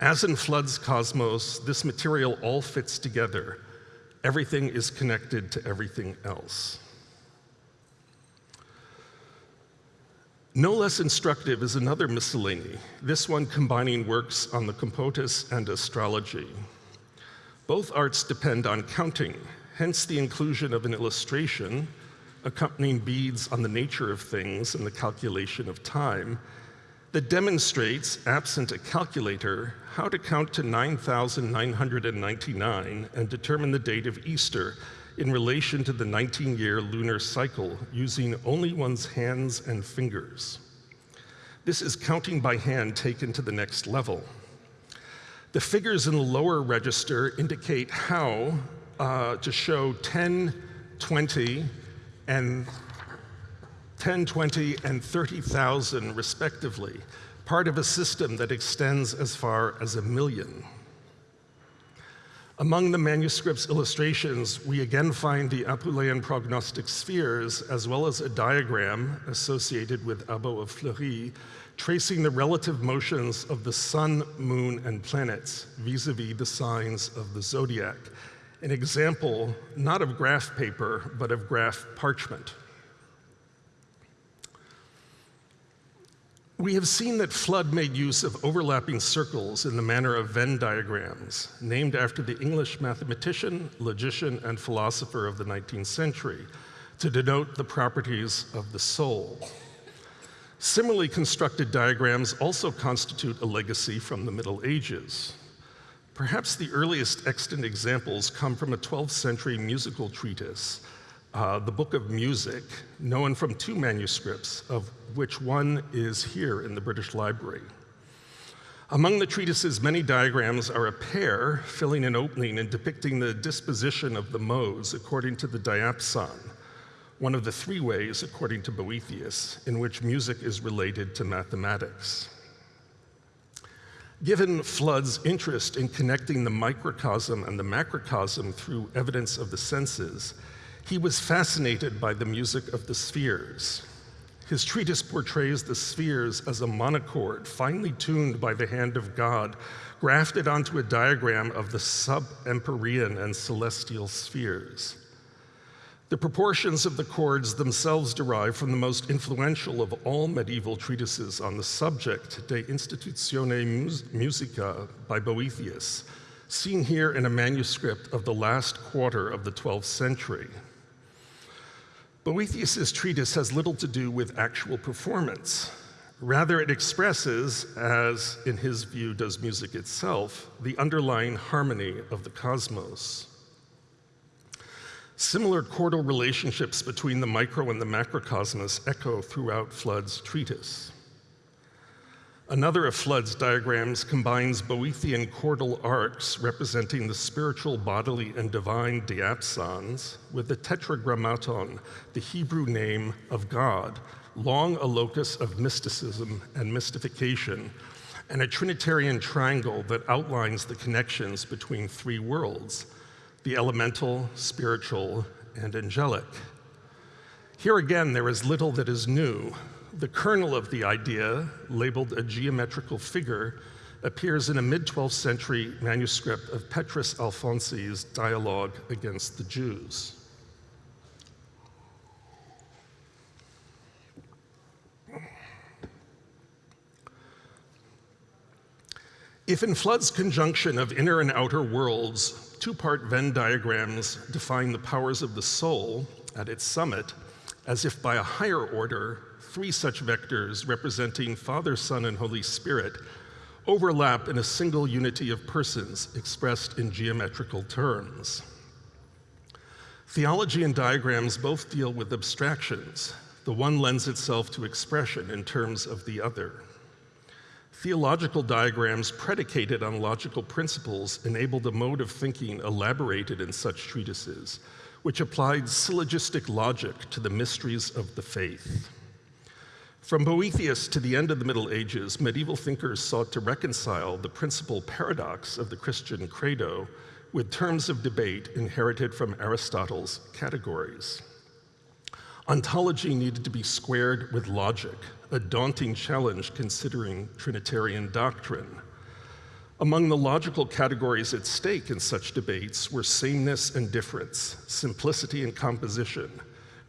Speaker 2: As in Fludd's cosmos, this material all fits together. Everything is connected to everything else. No less instructive is another miscellany, this one combining works on the computus and astrology. Both arts depend on counting, hence the inclusion of an illustration accompanying Bede's on the nature of things and the calculation of time that demonstrates, absent a calculator, how to count to 9,999 and determine the date of Easter in relation to the 19-year lunar cycle using only one's hands and fingers. This is counting by hand taken to the next level. The figures in the lower register indicate how uh, to show 10, 20, and 10, 20, and 30,000 respectively, part of a system that extends as far as a million. Among the manuscript's illustrations, we again find the Apuleian prognostic spheres, as well as a diagram associated with Abbo of Fleury, tracing the relative motions of the sun, moon, and planets vis-a-vis -vis the signs of the zodiac. An example, not of graph paper, but of graph parchment. We have seen that Fludd made use of overlapping circles in the manner of Venn diagrams, named after the English mathematician, logician, and philosopher of the 19th century, to denote the properties of the soul. Similarly constructed diagrams also constitute a legacy from the Middle Ages. Perhaps the earliest extant examples come from a 12th century musical treatise uh, the Book of Music, known from two manuscripts, of which one is here in the British Library. Among the treatise's many diagrams are a pair filling an opening and depicting the disposition of the modes according to the diapason, one of the three ways, according to Boethius, in which music is related to mathematics. Given Fludd's interest in connecting the microcosm and the macrocosm through evidence of the senses, He was fascinated by the music of the spheres. His treatise portrays the spheres as a monochord, finely tuned by the hand of God, grafted onto a diagram of the sub-empyrean and celestial spheres. The proportions of the chords themselves derive from the most influential of all medieval treatises on the subject, De Institutione Musica by Boethius, seen here in a manuscript of the last quarter of the 12th century. Boethius's treatise has little to do with actual performance. Rather, it expresses, as in his view does music itself, the underlying harmony of the cosmos. Similar chordal relationships between the micro and the macrocosmos echo throughout Fludd's treatise. Another of Fludd's diagrams combines Boethian chordal arcs representing the spiritual, bodily, and divine diapasons with the tetragrammaton, the Hebrew name of God, long a locus of mysticism and mystification, and a Trinitarian triangle that outlines the connections between three worlds, the elemental, spiritual, and angelic. Here again, there is little that is new. The kernel of the idea, labeled a geometrical figure, appears in a mid-12th century manuscript of Petrus Alfonsi's Dialogue Against the Jews. If in Fludd's conjunction of inner and outer worlds, two-part Venn diagrams define the powers of the soul at its summit, as if by a higher order, three such vectors representing Father, Son, and Holy Spirit overlap in a single unity of persons expressed in geometrical terms. Theology and diagrams both deal with abstractions. The one lends itself to expression in terms of the other. Theological diagrams predicated on logical principles enabled a mode of thinking elaborated in such treatises, which applied syllogistic logic to the mysteries of the faith. From Boethius to the end of the Middle Ages, medieval thinkers sought to reconcile the principal paradox of the Christian credo with terms of debate inherited from Aristotle's categories. Ontology needed to be squared with logic, a daunting challenge considering Trinitarian doctrine. Among the logical categories at stake in such debates were sameness and difference, simplicity and composition,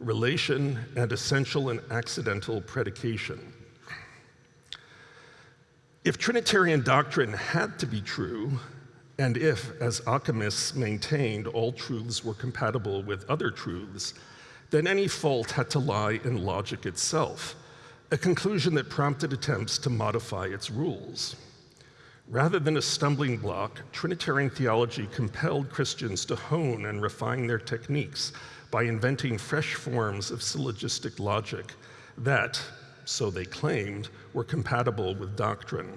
Speaker 2: relation and essential and accidental predication. If Trinitarian doctrine had to be true, and if, as Occamists maintained, all truths were compatible with other truths, then any fault had to lie in logic itself, a conclusion that prompted attempts to modify its rules. Rather than a stumbling block, Trinitarian theology compelled Christians to hone and refine their techniques by inventing fresh forms of syllogistic logic that, so they claimed, were compatible with doctrine.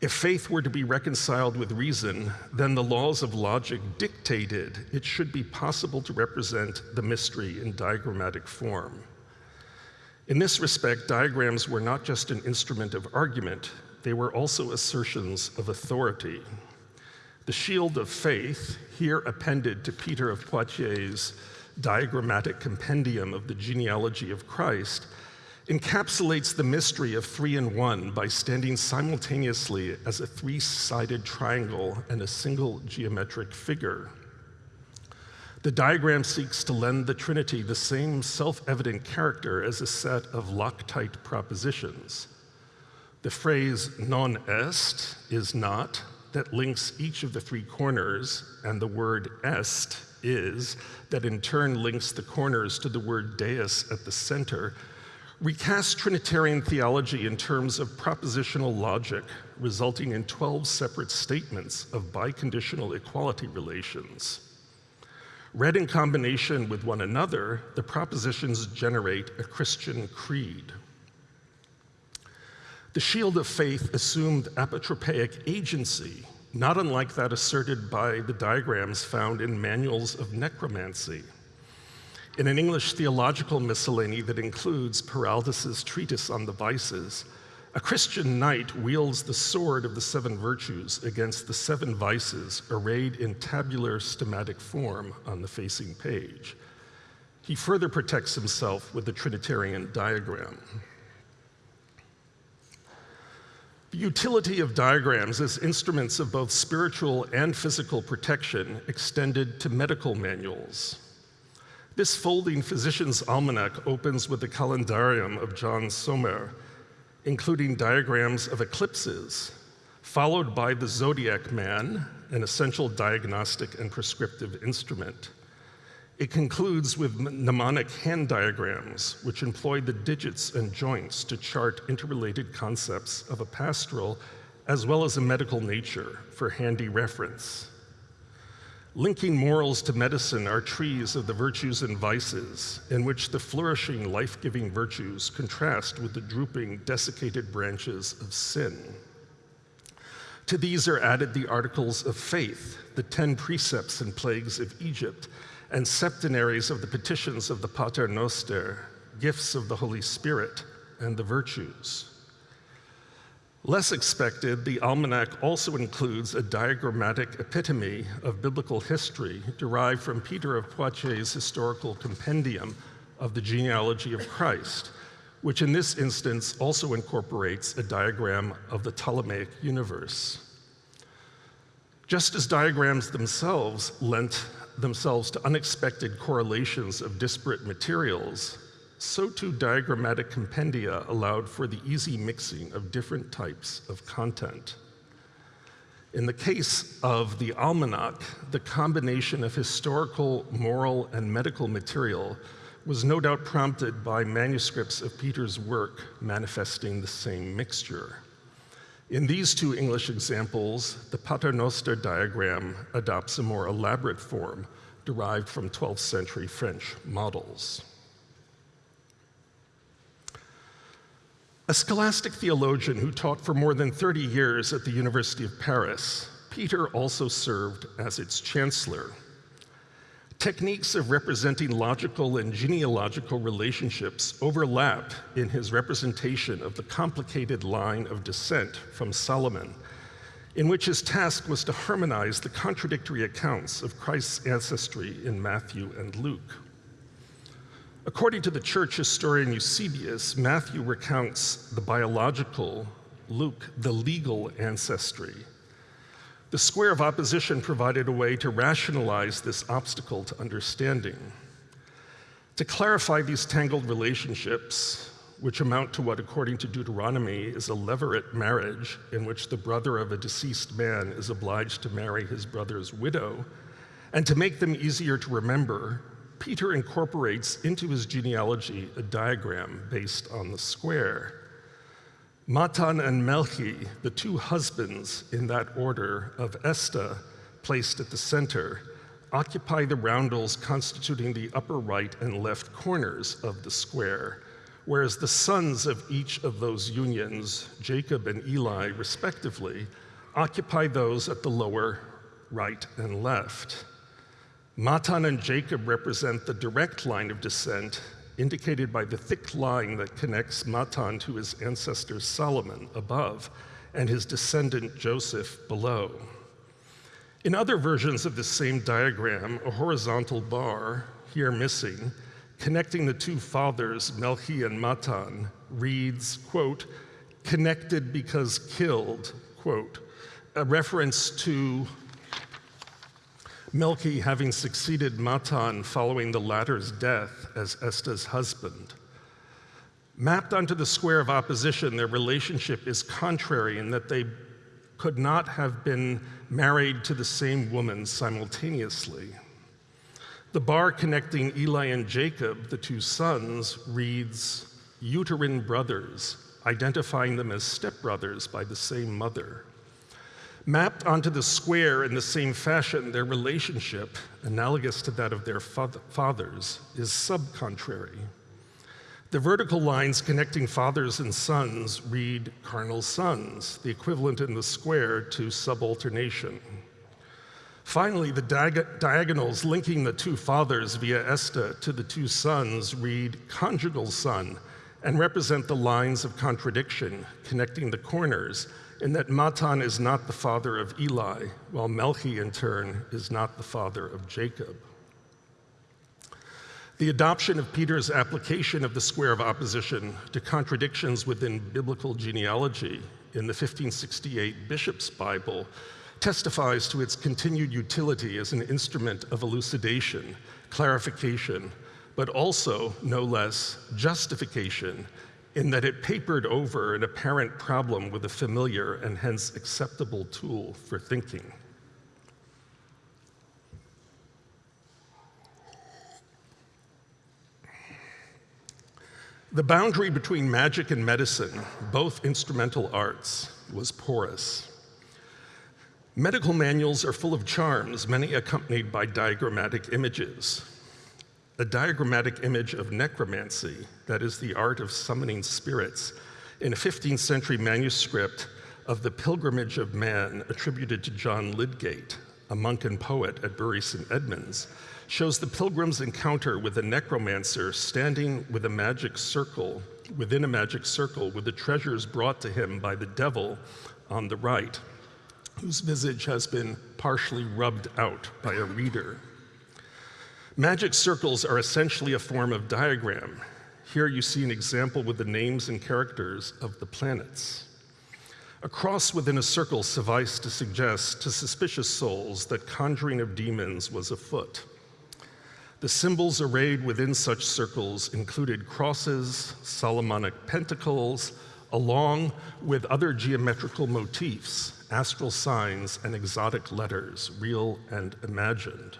Speaker 2: If faith were to be reconciled with reason, then the laws of logic dictated it should be possible to represent the mystery in diagrammatic form. In this respect, diagrams were not just an instrument of argument, they were also assertions of authority. The shield of faith, here appended to Peter of Poitiers' diagrammatic compendium of the genealogy of Christ, encapsulates the mystery of three in one by standing simultaneously as a three-sided triangle and a single geometric figure. The diagram seeks to lend the Trinity the same self-evident character as a set of Loctite propositions. The phrase non est is not that links each of the three corners, and the word est is that in turn links the corners to the word deus at the center, recast Trinitarian theology in terms of propositional logic, resulting in 12 separate statements of biconditional equality relations. Read in combination with one another, the propositions generate a Christian creed. The shield of faith assumed apotropaic agency, not unlike that asserted by the diagrams found in manuals of necromancy in an English theological miscellany that includes Peraldus's treatise on the vices, A Christian knight wields the sword of the seven virtues against the seven vices arrayed in tabular schematic form on the facing page. He further protects himself with the Trinitarian diagram. The utility of diagrams as instruments of both spiritual and physical protection extended to medical manuals. This folding physician's almanac opens with the calendarium of John Somer, including diagrams of eclipses, followed by the zodiac man, an essential diagnostic and prescriptive instrument. It concludes with mnemonic hand diagrams, which employ the digits and joints to chart interrelated concepts of a pastoral as well as a medical nature for handy reference. Linking morals to medicine are trees of the virtues and vices, in which the flourishing, life giving virtues contrast with the drooping, desiccated branches of sin. To these are added the articles of faith, the ten precepts and plagues of Egypt, and septenaries of the petitions of the Pater Noster, gifts of the Holy Spirit, and the virtues. Less expected, the almanac also includes a diagrammatic epitome of biblical history derived from Peter of Poitiers' historical compendium of the genealogy of Christ, which in this instance also incorporates a diagram of the Ptolemaic universe. Just as diagrams themselves lent themselves to unexpected correlations of disparate materials, so too diagrammatic compendia allowed for the easy mixing of different types of content. In the case of the almanac, the combination of historical, moral, and medical material was no doubt prompted by manuscripts of Peter's work manifesting the same mixture. In these two English examples, the Paternoster diagram adopts a more elaborate form derived from 12th century French models. A scholastic theologian who taught for more than 30 years at the University of Paris, Peter also served as its chancellor. Techniques of representing logical and genealogical relationships overlap in his representation of the complicated line of descent from Solomon, in which his task was to harmonize the contradictory accounts of Christ's ancestry in Matthew and Luke. According to the church historian Eusebius, Matthew recounts the biological, Luke, the legal ancestry. The square of opposition provided a way to rationalize this obstacle to understanding. To clarify these tangled relationships, which amount to what, according to Deuteronomy, is a levirate marriage in which the brother of a deceased man is obliged to marry his brother's widow, and to make them easier to remember, Peter incorporates into his genealogy a diagram based on the square. Matan and Melchi, the two husbands in that order of Esta, placed at the center, occupy the roundels constituting the upper right and left corners of the square, whereas the sons of each of those unions, Jacob and Eli respectively, occupy those at the lower right and left. Matan and Jacob represent the direct line of descent indicated by the thick line that connects Matan to his ancestor Solomon above and his descendant Joseph below. In other versions of this same diagram, a horizontal bar, here missing, connecting the two fathers, Melchi and Matan, reads, quote, connected because killed, quote, a reference to Melchi having succeeded Matan following the latter's death as Esta's husband. Mapped onto the square of opposition, their relationship is contrary in that they could not have been married to the same woman simultaneously. The bar connecting Eli and Jacob, the two sons, reads uterine brothers, identifying them as stepbrothers by the same mother. Mapped onto the square in the same fashion, their relationship, analogous to that of their fathers, is subcontrary. The vertical lines connecting fathers and sons read carnal sons, the equivalent in the square to subalternation. Finally, the diag diagonals linking the two fathers via esta to the two sons read conjugal son, and represent the lines of contradiction connecting the corners in that Matan is not the father of Eli, while Melchi in turn is not the father of Jacob. The adoption of Peter's application of the square of opposition to contradictions within biblical genealogy in the 1568 Bishop's Bible testifies to its continued utility as an instrument of elucidation, clarification, but also, no less, justification in that it papered over an apparent problem with a familiar and hence acceptable tool for thinking. The boundary between magic and medicine, both instrumental arts, was porous. Medical manuals are full of charms, many accompanied by diagrammatic images. A diagrammatic image of necromancy, that is the art of summoning spirits, in a 15th century manuscript of the Pilgrimage of Man attributed to John Lydgate, a monk and poet at Bury St. Edmunds, shows the pilgrim's encounter with a necromancer standing with a magic circle, within a magic circle, with the treasures brought to him by the devil on the right, whose visage has been partially rubbed out by a reader. Magic circles are essentially a form of diagram. Here you see an example with the names and characters of the planets. A cross within a circle sufficed to suggest to suspicious souls that conjuring of demons was afoot. The symbols arrayed within such circles included crosses, Solomonic pentacles, along with other geometrical motifs, astral signs, and exotic letters, real and imagined.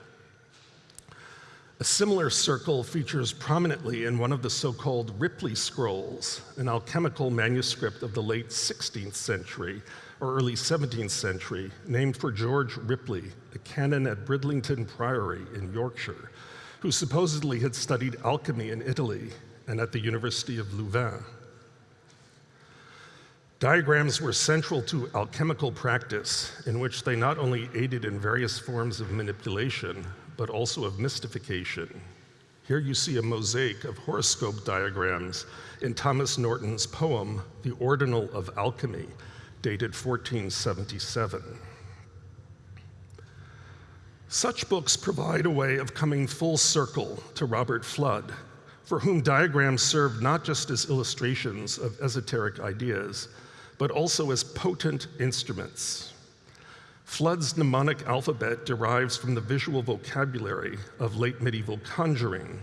Speaker 2: A similar circle features prominently in one of the so-called Ripley scrolls, an alchemical manuscript of the late 16th century or early 17th century, named for George Ripley, a canon at Bridlington Priory in Yorkshire, who supposedly had studied alchemy in Italy and at the University of Louvain. Diagrams were central to alchemical practice, in which they not only aided in various forms of manipulation, but also of mystification. Here you see a mosaic of horoscope diagrams in Thomas Norton's poem, The Ordinal of Alchemy, dated 1477. Such books provide a way of coming full circle to Robert Fludd, for whom diagrams served not just as illustrations of esoteric ideas, but also as potent instruments. Fludd's mnemonic alphabet derives from the visual vocabulary of late medieval conjuring.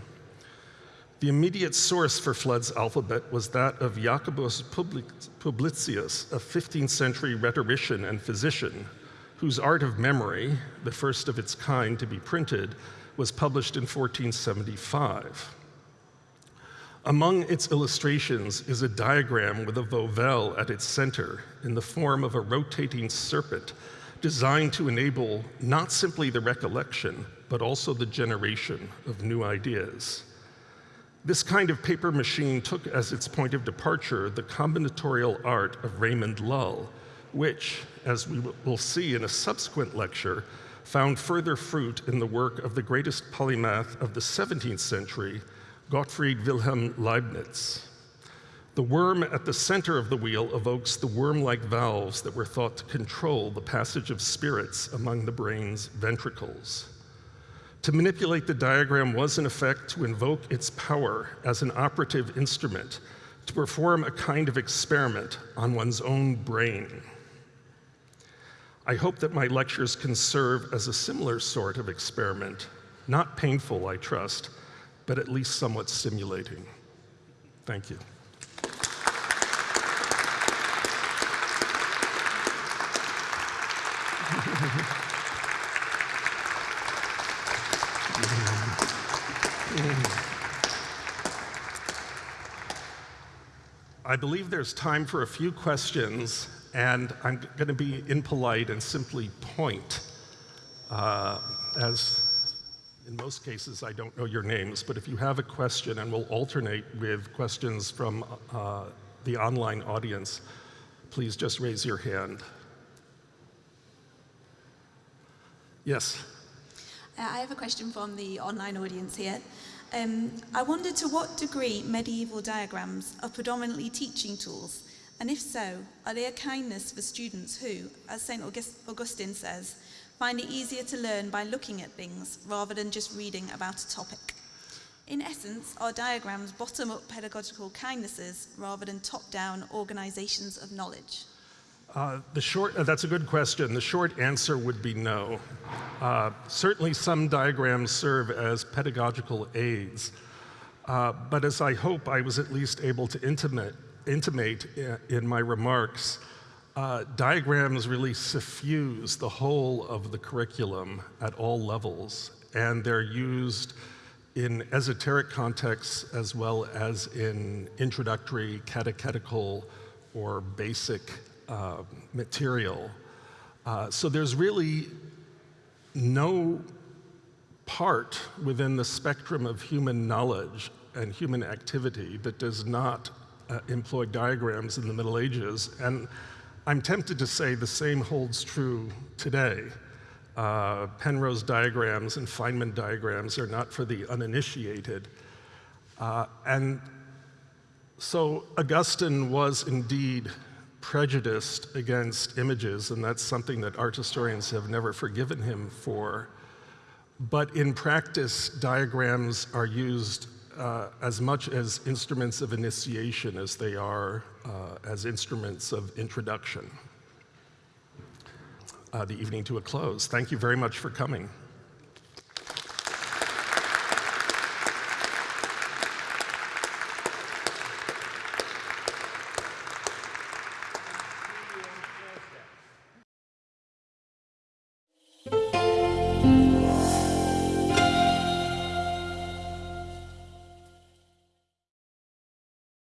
Speaker 2: The immediate source for Fludd's alphabet was that of Jacobus Publicius, a 15th century rhetorician and physician whose Art of Memory, the first of its kind to be printed, was published in 1475. Among its illustrations is a diagram with a volvelle at its center in the form of a rotating serpent designed to enable not simply the recollection, but also the generation of new ideas. This kind of paper machine took as its point of departure the combinatorial art of Raymond Lull, which, as we will see in a subsequent lecture, found further fruit in the work of the greatest polymath of the 17th century, Gottfried Wilhelm Leibniz. The worm at the center of the wheel evokes the worm-like valves that were thought to control the passage of spirits among the brain's ventricles. To manipulate the diagram was in effect to invoke its power as an operative instrument to perform a kind of experiment on one's own brain. I hope that my lectures can serve as a similar sort of experiment, not painful, I trust, but at least somewhat stimulating. Thank you. I believe there's time for a few questions and I'm going to be impolite and simply point, uh, as in most cases I don't know your names, but if you have a question, and we'll alternate with questions from uh, the online audience, please just raise your hand. Yes?
Speaker 3: Uh, I have a question from the online audience here. Um, I wondered to what degree medieval diagrams are predominantly teaching tools, and if so, are they a kindness for students who, as St August Augustine says, find it easier to learn by looking at things rather than just reading about a topic? In essence, are diagrams bottom-up pedagogical kindnesses rather than top-down organisations of knowledge?
Speaker 2: Uh, the short, uh, that's a good question. The short answer would be no. Uh, certainly some diagrams serve as pedagogical aids, uh, but as I hope I was at least able to intimate, intimate i- in my remarks, uh, diagrams really suffuse the whole of the curriculum at all levels, and they're used in esoteric contexts as well as in introductory, catechetical, or basic uh, material. Uh, so there's really no part within the spectrum of human knowledge and human activity that does not uh, employ diagrams in the Middle Ages. And I'm tempted to say the same holds true today. Uh, Penrose diagrams and Feynman diagrams are not for the uninitiated. Uh, and so Augustine was indeed prejudiced against images, and that's something that art historians have never forgiven him for. But in practice, diagrams are used uh, as much as instruments of initiation as they are uh, as instruments of introduction. Uh, the evening to a close. Thank you very much for coming.